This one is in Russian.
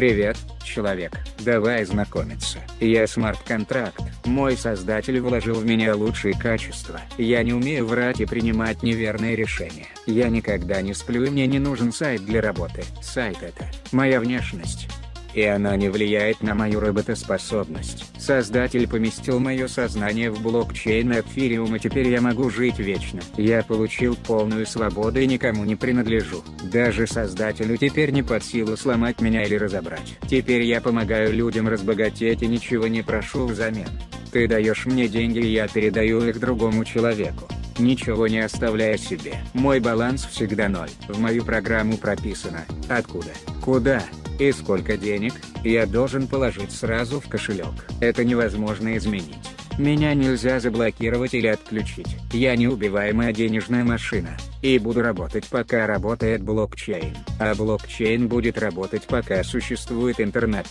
Привет, человек, давай знакомиться. Я смарт-контракт, мой создатель вложил в меня лучшие качества. Я не умею врать и принимать неверные решения. Я никогда не сплю и мне не нужен сайт для работы. Сайт это моя внешность и она не влияет на мою работоспособность. Создатель поместил мое сознание в блокчейн Эфириум и теперь я могу жить вечно. Я получил полную свободу и никому не принадлежу. Даже создателю теперь не под силу сломать меня или разобрать. Теперь я помогаю людям разбогатеть и ничего не прошу взамен. Ты даешь мне деньги и я передаю их другому человеку ничего не оставляя себе. Мой баланс всегда ноль. В мою программу прописано, откуда, куда, и сколько денег, я должен положить сразу в кошелек. Это невозможно изменить. Меня нельзя заблокировать или отключить. Я неубиваемая денежная машина. И буду работать пока работает блокчейн. А блокчейн будет работать пока существует интернет.